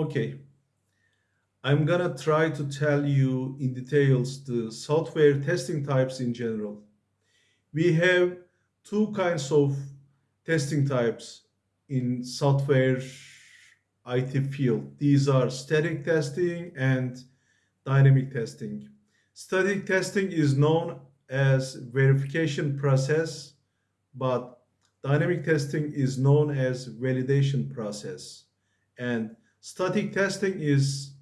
Okay, I'm gonna try to tell you in details the software testing types in general. We have two kinds of testing types in software IT field. These are static testing and dynamic testing. Static testing is known as verification process, but dynamic testing is known as validation process. And static testing is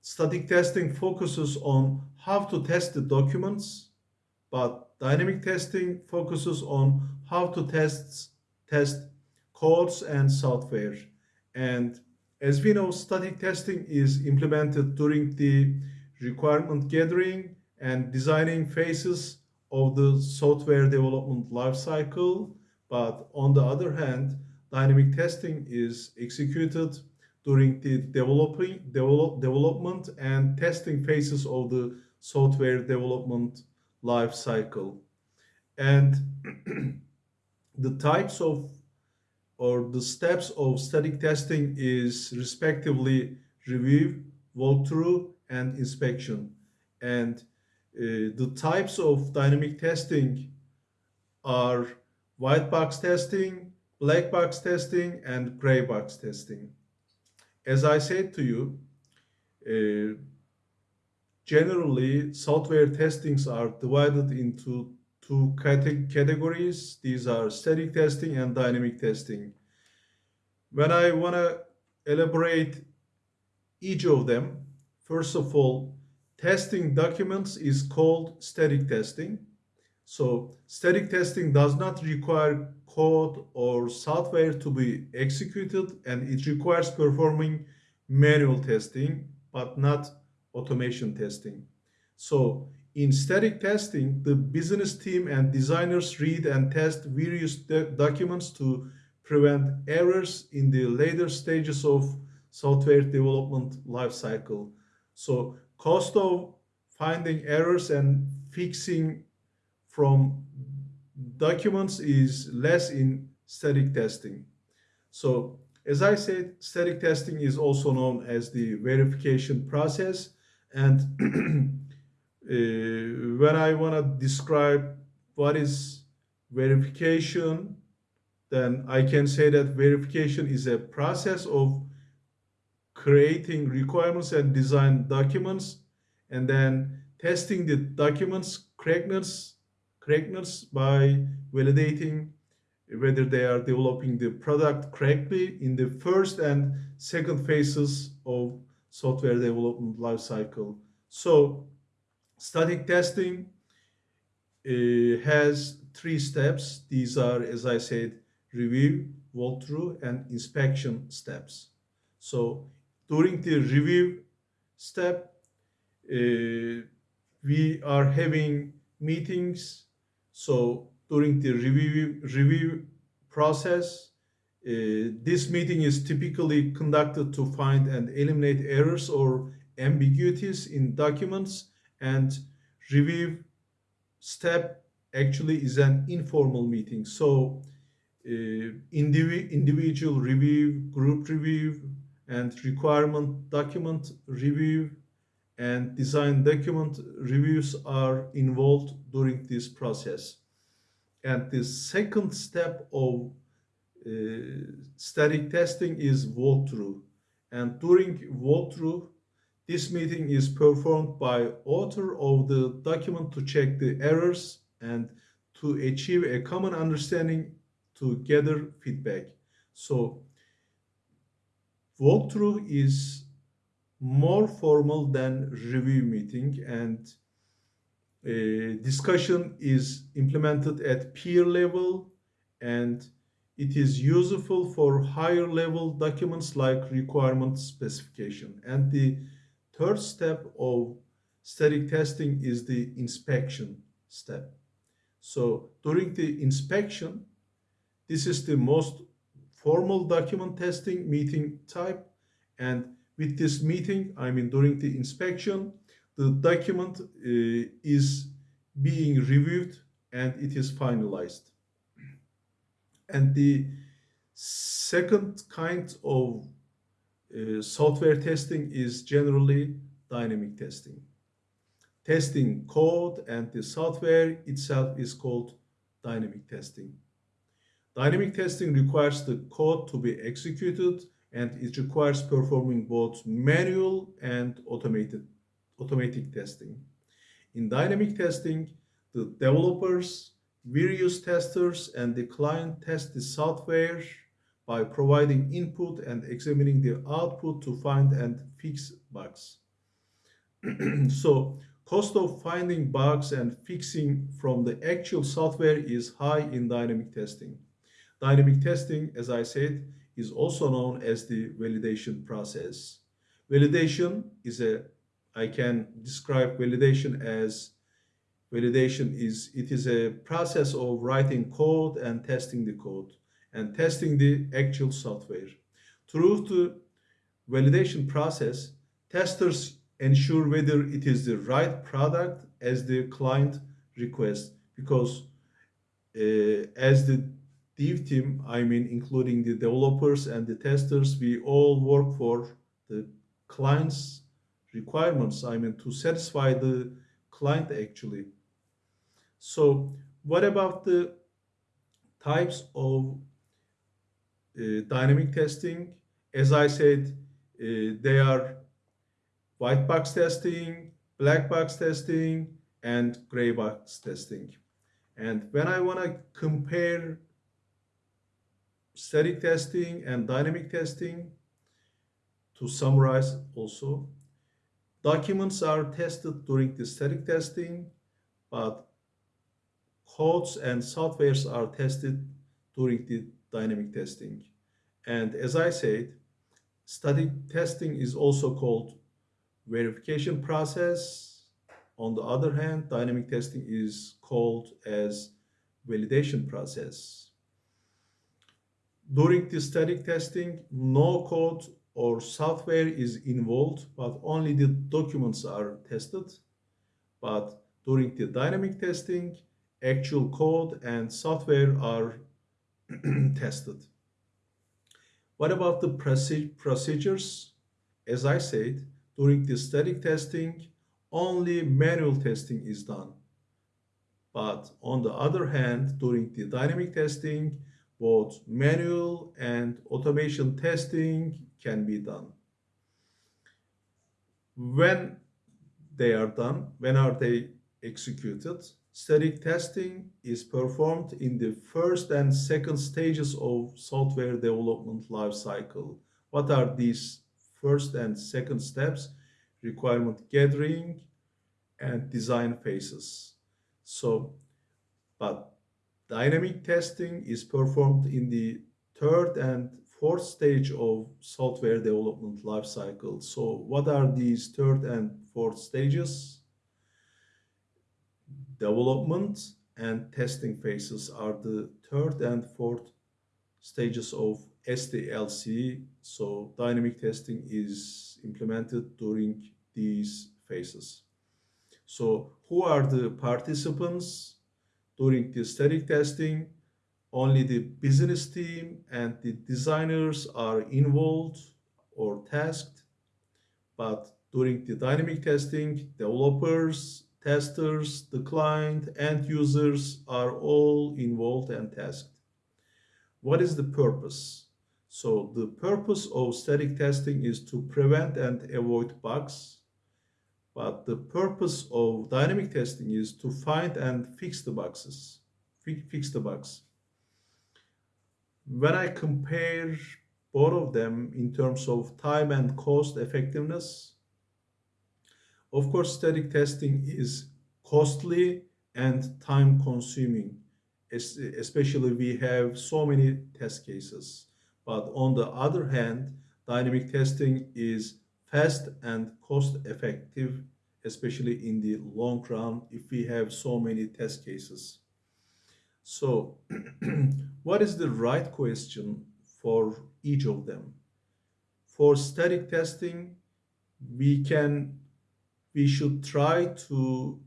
static testing focuses on how to test the documents, but dynamic testing focuses on how to test test codes and software. And as we know, static testing is implemented during the requirement gathering and designing phases of the software development lifecycle. But on the other hand, dynamic testing is executed during the developing develop, development and testing phases of the software development life cycle. And the types of or the steps of static testing is respectively review walkthrough and inspection. And uh, the types of dynamic testing are white box testing black box testing and gray box testing as I said to you, uh, generally software testings are divided into two categories. These are static testing and dynamic testing. When I want to elaborate each of them, first of all, testing documents is called static testing. So static testing does not require code or software to be executed and it requires performing manual testing but not automation testing. So in static testing, the business team and designers read and test various documents to prevent errors in the later stages of software development lifecycle. So cost of finding errors and fixing from documents is less in static testing. So as I said, static testing is also known as the verification process. And uh, when I want to describe what is verification, then I can say that verification is a process of creating requirements and design documents and then testing the documents correctness correctness by validating whether they are developing the product correctly in the first and second phases of software development lifecycle. So static testing uh, has three steps. These are, as I said, review, walkthrough, and inspection steps. So during the review step, uh, we are having meetings so during the review, review process, uh, this meeting is typically conducted to find and eliminate errors or ambiguities in documents and review step actually is an informal meeting. So uh, indiv individual review, group review, and requirement document review and design document reviews are involved during this process. And the second step of uh, static testing is walkthrough. And during walkthrough, this meeting is performed by author of the document to check the errors and to achieve a common understanding to gather feedback. So walkthrough is more formal than review meeting and uh, discussion is implemented at peer level and it is useful for higher level documents like requirement specification. And the third step of static testing is the inspection step. So during the inspection, this is the most formal document testing meeting type and with this meeting, I mean during the inspection, the document uh, is being reviewed and it is finalized. And the second kind of uh, software testing is generally dynamic testing. Testing code and the software itself is called dynamic testing. Dynamic testing requires the code to be executed and it requires performing both manual and automated automatic testing. In dynamic testing, the developers, various testers, and the client test the software by providing input and examining the output to find and fix bugs. so cost of finding bugs and fixing from the actual software is high in dynamic testing. Dynamic testing, as I said, is also known as the validation process. Validation is a, I can describe validation as validation is, it is a process of writing code and testing the code and testing the actual software. Through the validation process, testers ensure whether it is the right product as the client requests because uh, as the dev team, I mean including the developers and the testers, we all work for the client's requirements, I mean to satisfy the client actually. So what about the types of uh, dynamic testing? As I said, uh, they are white box testing, black box testing, and gray box testing. And when I want to compare static testing and dynamic testing, to summarize also, documents are tested during the static testing, but codes and softwares are tested during the dynamic testing. And as I said, static testing is also called verification process. On the other hand, dynamic testing is called as validation process. During the static testing, no code or software is involved, but only the documents are tested. But during the dynamic testing, actual code and software are tested. What about the procedures? As I said, during the static testing, only manual testing is done. But on the other hand, during the dynamic testing, both manual and automation testing can be done. When they are done, when are they executed? Static testing is performed in the first and second stages of software development lifecycle. What are these first and second steps? Requirement gathering and design phases. So, but dynamic testing is performed in the third and fourth stage of software development lifecycle. So what are these third and fourth stages? development and testing phases are the third and fourth stages of SDLC. So dynamic testing is implemented during these phases. So who are the participants during the static testing? Only the business team and the designers are involved or tasked. But during the dynamic testing, developers testers, the client, and users are all involved and tasked. What is the purpose? So the purpose of static testing is to prevent and avoid bugs. But the purpose of dynamic testing is to find and fix the bugs. Fix the bugs. When I compare both of them in terms of time and cost effectiveness, of course, static testing is costly and time consuming, especially we have so many test cases. But on the other hand, dynamic testing is fast and cost effective, especially in the long run if we have so many test cases. So what is the right question for each of them? For static testing, we can we should try to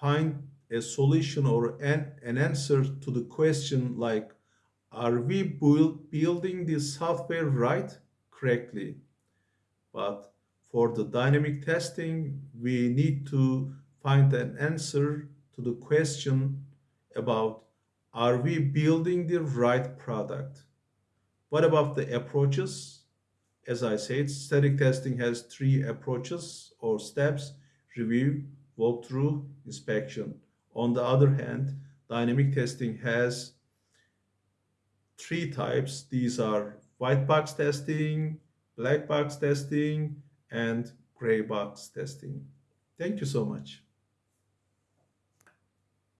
find a solution or an, an answer to the question like, are we build, building the software right correctly? But for the dynamic testing, we need to find an answer to the question about are we building the right product? What about the approaches? As I said, static testing has three approaches or steps, review, walkthrough, inspection. On the other hand, dynamic testing has three types. These are white box testing, black box testing, and gray box testing. Thank you so much.